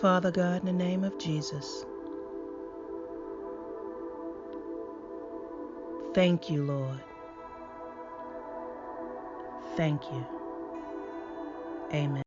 Father God, in the name of Jesus, thank you, Lord. Thank you. Amen.